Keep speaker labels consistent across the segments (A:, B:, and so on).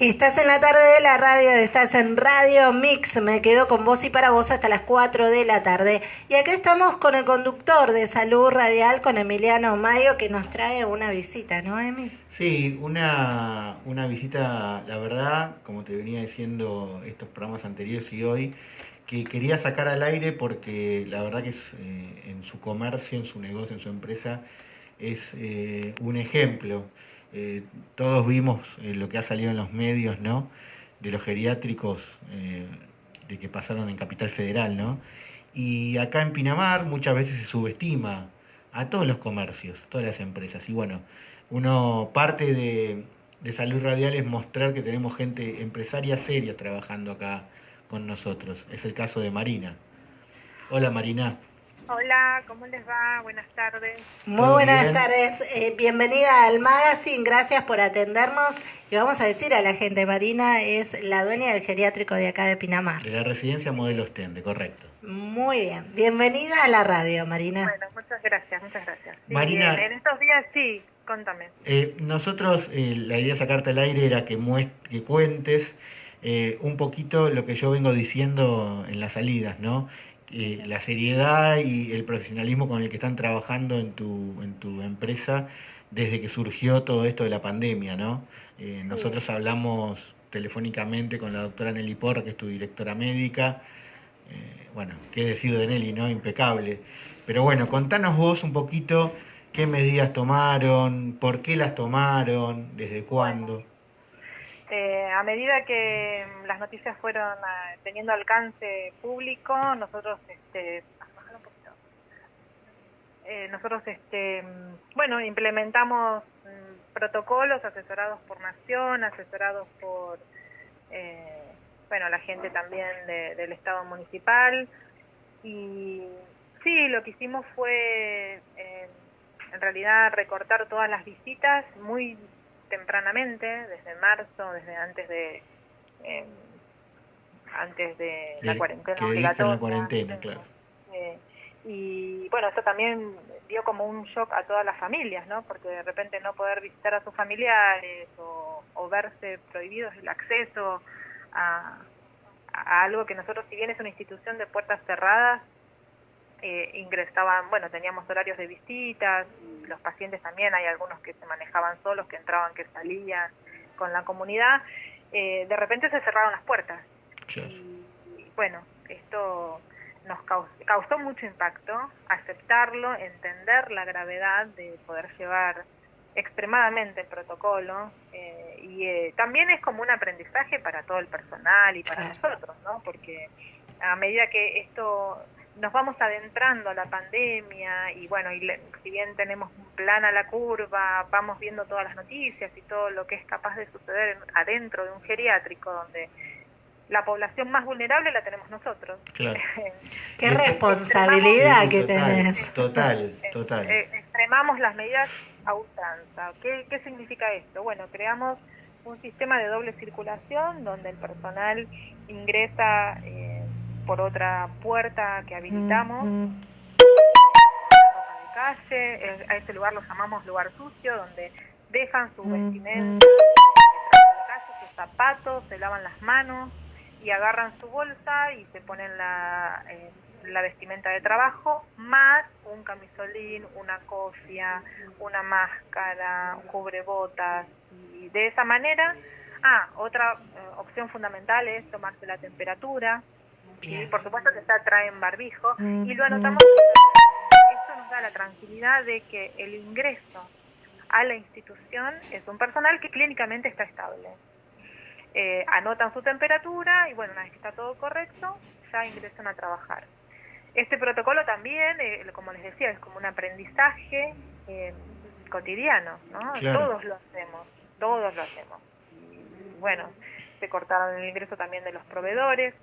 A: Estás en la tarde de la radio, estás en Radio Mix, me quedo con vos y para vos hasta las 4 de la tarde. Y acá estamos con el conductor de Salud Radial, con Emiliano Mayo, que nos trae una visita, ¿no, Emi?
B: Sí, una, una visita, la verdad, como te venía diciendo estos programas anteriores y hoy, que quería sacar al aire porque la verdad que es, eh, en su comercio, en su negocio, en su empresa, es eh, un ejemplo. Eh, todos vimos eh, lo que ha salido en los medios, ¿no? De los geriátricos eh, de que pasaron en Capital Federal, ¿no? Y acá en Pinamar muchas veces se subestima a todos los comercios, todas las empresas. Y bueno, uno parte de, de Salud Radial es mostrar que tenemos gente empresaria seria trabajando acá con nosotros. Es el caso de Marina. Hola Marina.
C: Hola, ¿cómo les va? Buenas tardes.
A: Muy buenas tardes, eh, bienvenida al magazine, gracias por atendernos. Y vamos a decir a la gente, Marina es la dueña del geriátrico de acá de Pinamar.
B: De la residencia Modelo Stende, correcto.
A: Muy bien, bienvenida a la radio, Marina.
C: Bueno, muchas gracias, muchas gracias. Sí,
B: Marina,
C: en, en estos días sí, contame.
B: Eh, nosotros, eh, la idea de sacarte al aire era que, muest que cuentes eh, un poquito lo que yo vengo diciendo en las salidas, ¿no? Eh, la seriedad y el profesionalismo con el que están trabajando en tu, en tu empresa desde que surgió todo esto de la pandemia, ¿no? Eh, nosotros hablamos telefónicamente con la doctora Nelly Porra, que es tu directora médica. Eh, bueno, qué decir de Nelly, ¿no? Impecable. Pero bueno, contanos vos un poquito qué medidas tomaron, por qué las tomaron, desde cuándo.
C: Eh, a medida que mm, las noticias fueron ah, teniendo alcance público, nosotros, este. Eh, nosotros, este, mm, bueno, implementamos mm, protocolos asesorados por Nación, asesorados por, eh, bueno, la gente también de- del Estado municipal. Y sí, lo que hicimos fue, eh, en realidad, recortar todas las visitas muy tempranamente, desde marzo, desde antes de eh, antes de la cuarentena
B: que
C: obligatoria.
B: la cuarentena, claro.
C: Eh, y bueno, eso también dio como un shock a todas las familias, ¿no? Porque de repente no poder visitar a sus familiares o, o verse prohibidos el acceso a, a algo que nosotros, si bien es una institución de puertas cerradas, eh, ingresaban, bueno, teníamos horarios de visitas, y los pacientes también, hay algunos que se manejaban solos, que entraban, que salían con la comunidad, eh, de repente se cerraron las puertas.
B: Claro.
C: Y bueno, esto nos caus- causó mucho impacto, aceptarlo, entender la gravedad de poder llevar extremadamente el protocolo eh, y eh, también es como un aprendizaje para todo el personal y para
A: Claro.
C: nosotros, ¿no? Porque a medida que esto nos vamos adentrando a la pandemia y bueno, y le- si bien tenemos un plan a la curva, vamos viendo todas las noticias y todo lo que es capaz de suceder en- adentro de un geriátrico donde la población más vulnerable la tenemos nosotros.
B: Claro.
A: Qué responsabilidad que
B: total,
A: tenés.
B: Total, total.
C: Eh, extremamos las medidas a ultranza. ¿Qué, ¿Qué significa esto? Bueno, creamos un sistema de doble circulación donde el personal ingresa eh, por otra puerta que habilitamos,
A: Mm,
C: ropa de calle, a ese lugar lo llamamos lugar sucio, donde dejan su vestimenta, calle, sus zapatos, se lavan las manos y agarran su bolsa y se ponen la, eh, la vestimenta de trabajo, más un camisolín, una cofia, una máscara, un cubrebotas, y de esa manera, ah, otra eh, opción fundamental es tomarse la temperatura, y por supuesto que ya traen barbijo,
A: Mm,
C: y lo anotamos, esto nos da la tranquilidad de que el ingreso a la institución es un personal que clínicamente está estable. Eh, anotan su temperatura y bueno, una vez que está todo correcto, ya ingresan a trabajar. Este protocolo también, eh, como les decía, es como un aprendizaje eh, cotidiano, ¿no?
B: Claro.
C: Todos lo hacemos, todos lo hacemos. Bueno, se cortaron el ingreso también de los proveedores,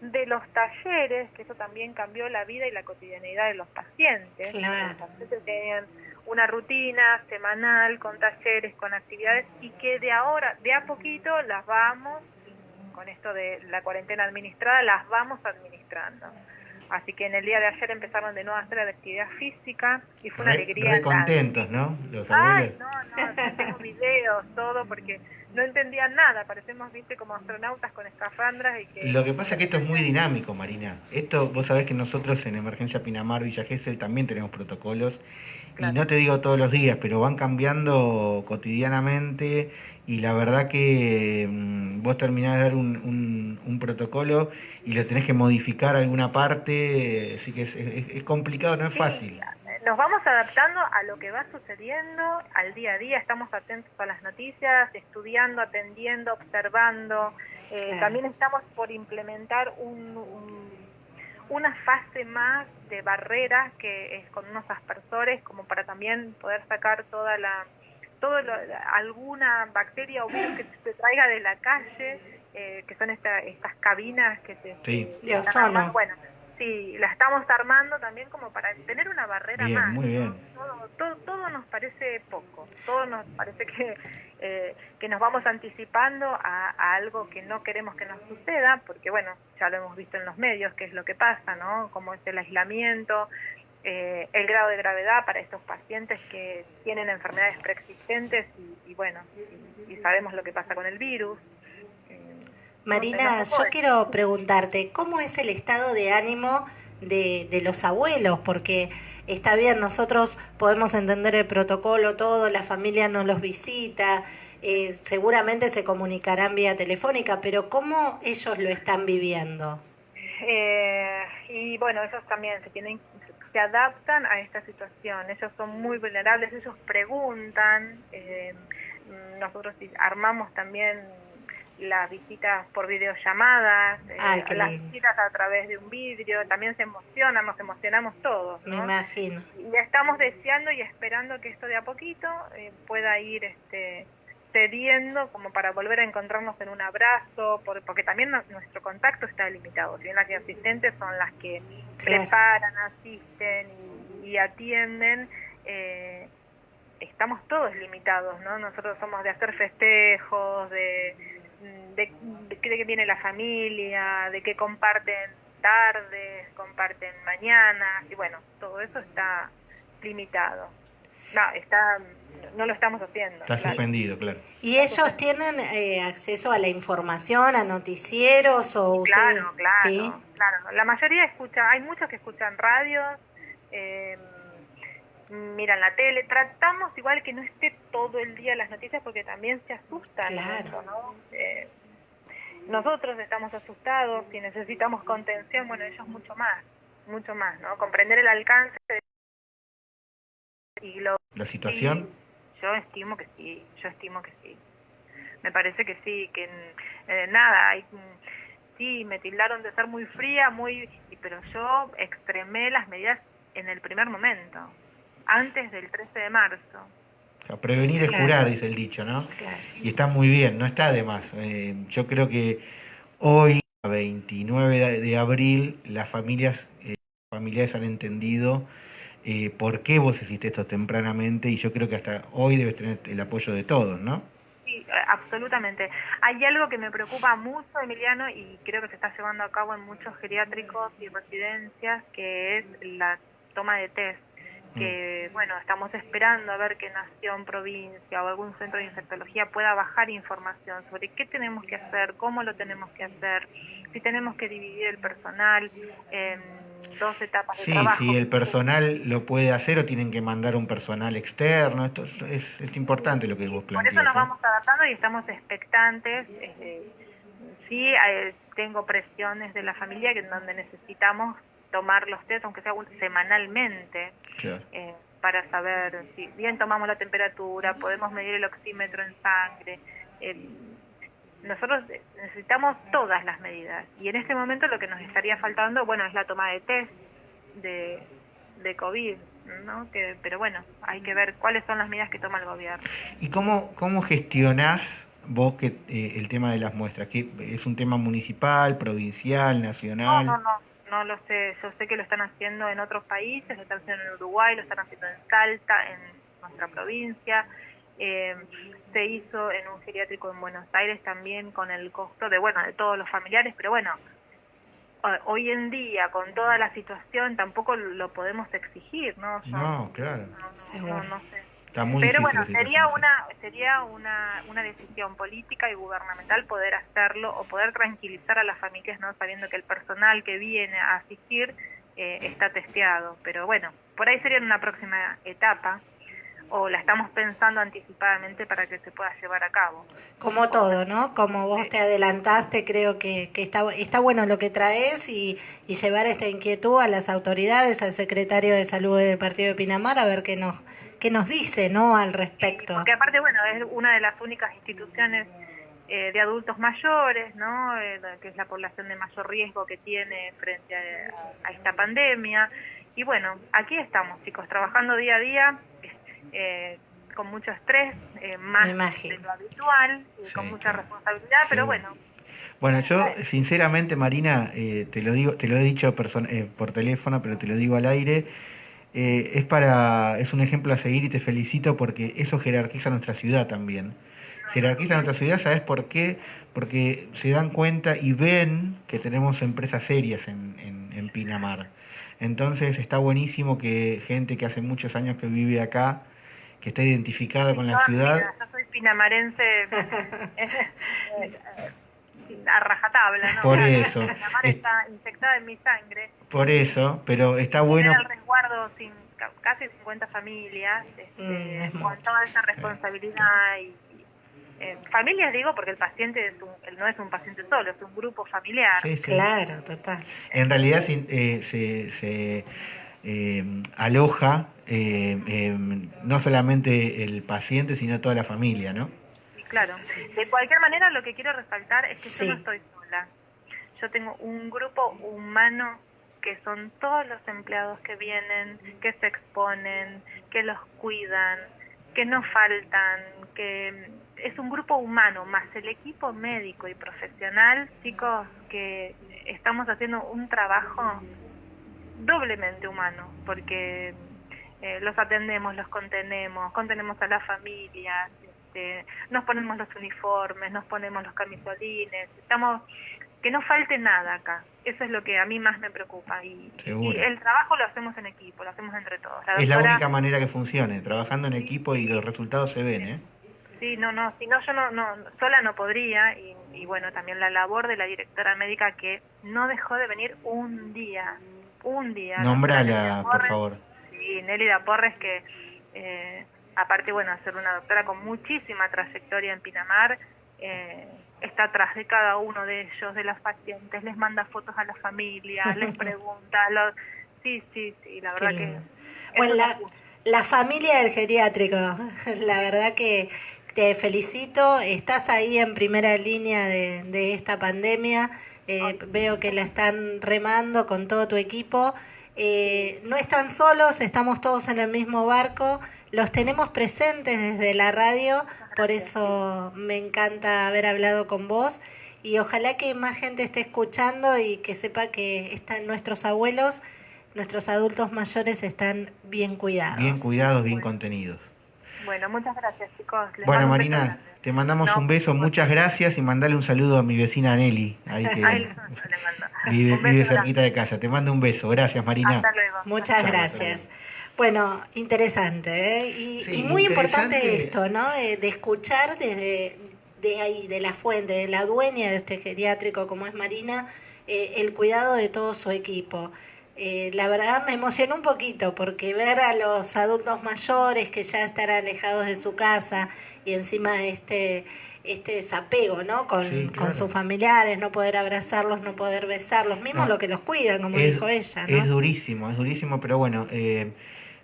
C: de los talleres, que eso también cambió la vida y la cotidianidad de los pacientes.
A: Claro.
C: Los pacientes tenían una rutina semanal con talleres, con actividades y que de ahora, de a poquito las vamos, con esto de la cuarentena administrada, las vamos administrando. Así que en el día de ayer empezaron de nuevo a hacer la actividad física y fue una
B: Re,
C: alegría.
B: re contentos, ¿no? Los
C: Ay,
B: abuelos.
C: no, no, tengo videos, todo, porque no entendían nada, parecemos, viste, como astronautas con escafandras y que...
B: Lo que pasa es que esto es muy dinámico, Marina. Esto, vos sabés que nosotros en Emergencia Pinamar, Villa Gesell, también tenemos protocolos. Y no te digo todos los días, pero van cambiando cotidianamente y la verdad que mm, vos terminás de dar un, un, protocolo y lo tenés que modificar alguna parte, así que es, es, complicado, no es fácil
C: nos vamos adaptando a lo que va sucediendo al día a día, estamos atentos a las noticias, estudiando, atendiendo, observando. Eh, también estamos por implementar un, una fase más de barreras que es con unos aspersores como para también poder sacar toda la todo alguna bacteria o virus que se traiga de la calle, eh, que son estas cabinas que se...
B: Sí.
C: bueno, Sí, la estamos armando también como para tener una barrera más.
B: Muy bien.
C: Todo, todo, nos parece poco, todo nos parece que, eh, que nos vamos anticipando a, algo que no queremos que nos suceda, porque bueno, ya lo hemos visto en los medios, qué es lo que pasa, ¿no? Como es el aislamiento, eh, el grado de gravedad para estos pacientes que tienen enfermedades preexistentes y, bueno, y sabemos lo que pasa con el virus.
A: Marina, yo quiero preguntarte, ¿cómo es el estado de ánimo de, de, los abuelos? Porque está bien, nosotros podemos entender el protocolo, todo, la familia nos los visita, eh, seguramente se comunicarán vía telefónica, pero ¿cómo ellos lo están viviendo?
C: Eh, y bueno, ellos también se tienen se adaptan a esta situación, ellos son muy vulnerables, ellos preguntan, eh, nosotros armamos también las visitas por videollamadas, eh, las visitas a través de un vidrio, también se emocionan, nos emocionamos todos.
A: Me imagino.
C: Y estamos deseando y esperando que esto de a poquito eh, pueda ir este, cediendo como para volver a encontrarnos en un abrazo, porque también nuestro contacto está limitado. Si bien las asistentes son las que preparan, asisten y, atienden, eh, estamos todos limitados, ¿no? Nosotros somos de hacer festejos, de de, de, qué viene la familia, de qué comparten tardes, comparten mañanas, y bueno, todo eso está limitado. No, está, no lo estamos haciendo.
B: Está suspendido, claro.
A: ¿Y ellos tienen eh, acceso a la información, a noticieros o
C: Claro, claro, claro. La mayoría escucha, hay muchos que escuchan radios, eh, miran la tele, tratamos igual que no esté todo el día las noticias porque también se asustan ¿no? Eh, nosotros estamos asustados y necesitamos contención, bueno, ellos mucho más, mucho más, ¿no? Comprender el alcance de
B: y lo, la situación.
C: yo estimo que sí, yo estimo que sí. Me parece que sí, que eh, nada, hay, sí, me tildaron de ser muy fría, muy, pero yo extremé las medidas en el primer momento antes del 13 de marzo.
B: prevenir es curar, dice el dicho, ¿no? Y está muy bien, no está de más. Eh, yo creo que hoy, 29 de abril, las familias, eh, familiares han entendido eh, por qué vos hiciste esto tempranamente y yo creo que hasta hoy debes tener el apoyo de todos, ¿no?
C: Sí, absolutamente. Hay algo que me preocupa mucho, Emiliano, y creo que se está llevando a cabo en muchos geriátricos y residencias, que es la toma de test que, bueno, estamos esperando a ver que Nación, provincia o algún centro de infectología pueda bajar información sobre qué tenemos que hacer, cómo lo tenemos que hacer, si tenemos que dividir el personal en dos etapas
B: de
C: trabajo.
B: Sí, si el personal lo puede hacer o tienen que mandar un personal externo, esto es, es importante lo que vos planteas.
C: Por eso nos
B: ¿eh?
C: vamos adaptando y estamos expectantes. Eh, sí, eh, tengo presiones de la familia que en donde necesitamos tomar los test, aunque sea semanalmente, eh, para saber si bien tomamos la temperatura, podemos medir el oxímetro en sangre. nosotros necesitamos todas las medidas y en este momento lo que nos estaría faltando, bueno, es la toma de test de, de COVID. ¿no? Que, pero bueno, hay que ver cuáles son las medidas que toma el gobierno.
B: ¿Y cómo, cómo gestionás vos que eh, el tema de las muestras? que ¿Es un tema municipal, provincial, nacional?
C: No, no, no no lo sé, yo sé que lo están haciendo en otros países, lo están haciendo en Uruguay, lo están haciendo en Salta, en nuestra provincia, eh, se hizo en un geriátrico en Buenos Aires también con el costo de, bueno, de todos los familiares, pero bueno, hoy en día con toda la situación tampoco lo podemos exigir, ¿no?
B: no, claro.
C: No, no, sé. Pero bueno, sería una sería una, una decisión política y gubernamental poder hacerlo o poder tranquilizar a las familias, no sabiendo que el personal que viene a asistir eh, está testeado. Pero bueno, por ahí sería una próxima etapa o la estamos pensando anticipadamente para que se pueda llevar a cabo.
A: Como todo, ¿no? Como vos te adelantaste, creo que, que está, está bueno lo que traes y, y, llevar esta inquietud a las autoridades, al secretario de Salud del Partido de Pinamar, a ver qué nos, qué nos dice, ¿no? Al respecto.
C: porque aparte, bueno, es una de las únicas instituciones eh, de adultos mayores, ¿no? Eh, que es la población de mayor riesgo que tiene frente a, a esta pandemia. Y bueno, aquí estamos, chicos, trabajando día a día eh, con mucho estrés, eh, más de lo habitual, y con mucha responsabilidad, pero bueno.
B: Bueno, yo sinceramente, Marina, eh, te lo digo, te lo he dicho por teléfono, pero te lo digo al aire. Es para, es un ejemplo a seguir y te felicito porque eso jerarquiza nuestra ciudad también. Jerarquiza nuestra ciudad, ¿sabes por qué? Porque se dan cuenta y ven que tenemos empresas serias en, en, en Pinamar. Entonces está buenísimo que gente que hace muchos años que vive acá que está identificada con la ciudad.
C: yo soy pinamarense a rajatabla, ¿no?
B: Por eso.
C: Pinamar está infectada en mi sangre.
B: Por eso, pero está bueno.
C: el resguardo sin casi 50 familias, este, mm, con toda esa responsabilidad y, eh, familias digo porque el paciente es no es un paciente solo, es un grupo familiar.
A: Sí, Claro, total.
B: En realidad eh, se, se eh, aloja eh, em, no solamente el paciente, sino toda la familia, ¿no?
C: claro. De cualquier manera, lo que quiero resaltar es que yo no estoy sola. Yo tengo un grupo humano que son todos los empleados que vienen, que se exponen, que los cuidan, que no faltan, que es un grupo humano, más el equipo médico y profesional, chicos, que estamos haciendo un trabajo doblemente humano, porque eh, los atendemos, los contenemos, contenemos a las familias, este, nos ponemos los uniformes, nos ponemos los camisolines, estamos que no falte nada acá. Eso es lo que a mí más me preocupa. Y, el trabajo lo hacemos en equipo, lo hacemos entre todos.
B: es la única manera que funcione, trabajando en equipo y los resultados se ven, ¿eh?
C: Sí, no, no, si no, yo no, no, sola no podría. Y, y bueno, también la labor de la directora médica que no dejó de venir un día, un día.
B: Nombrala, por favor.
C: Sí, Nélida Porres, que eh, aparte, bueno, ser una doctora con muchísima trayectoria en Pinamar, eh, está atrás de cada uno de ellos, de las pacientes, les manda fotos a las familias, les pregunta, sí, sí, sí, la verdad que...
A: Bueno, la, la familia del geriátrico, la verdad que te felicito, estás ahí en primera línea de, de esta pandemia eh, veo que la están remando con todo tu equipo. Eh, no están solos, estamos todos en el mismo barco, los tenemos presentes desde la radio, por eso me encanta haber hablado con vos y ojalá que más gente esté escuchando y que sepa que están nuestros abuelos, nuestros adultos mayores están bien cuidados.
B: Bien cuidados, bien contenidos.
C: Bueno, muchas gracias chicos.
B: bueno, Marina. Te mandamos un beso, muchas gracias y mandale un saludo a mi vecina Nelly, ahí que vive, cerquita de casa. Te mando un beso, gracias Marina.
A: Muchas gracias. Bueno, interesante, ¿eh? y, muy importante esto, ¿no? De, escuchar desde de ahí, de la fuente, de la dueña de este geriátrico como es Marina, eh, el cuidado de todo su equipo. Eh, la verdad me emocionó un poquito porque ver a los adultos mayores que ya están alejados de su casa y encima este este desapego, ¿no? Con, con sus familiares, no poder abrazarlos, no poder besarlos, mismo lo que los cuidan, como dijo ella, ¿no?
B: Es durísimo, es durísimo, pero bueno, eh,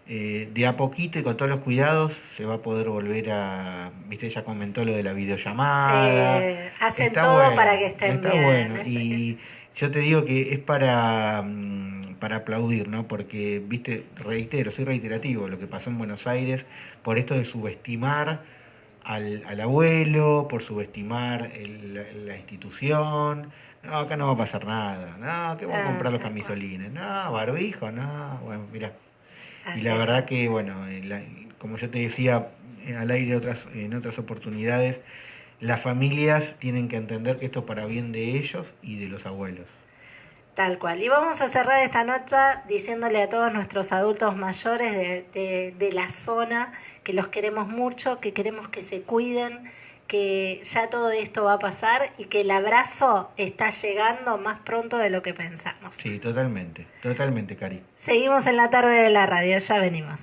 B: eh, de a poquito y con todos los cuidados se va a poder volver a, viste, ella comentó lo de la videollamada.
A: hacen todo para que estén
B: está Bueno. Y yo te digo que es para... Mm, para aplaudir, ¿no? Porque, viste, reitero, soy reiterativo, lo que pasó en Buenos Aires, por esto de subestimar al, al abuelo, por subestimar la, institución, no, acá no va a pasar nada, no, que voy a ah, comprar los camisolines, no, barbijo, no, bueno, mira. Y la verdad que, bueno, como yo te decía eh, al aire otras, en otras oportunidades, las familias tienen que entender que esto es para bien de ellos y de los abuelos.
A: Tal cual. Y vamos a cerrar esta nota diciéndole a todos nuestros adultos mayores de, de, de la zona que los queremos mucho, que queremos que se cuiden, que ya todo esto va a pasar y que el abrazo está llegando más pronto de lo que pensamos.
B: Sí, totalmente, totalmente, Cari.
A: Seguimos en la tarde de la radio, ya venimos.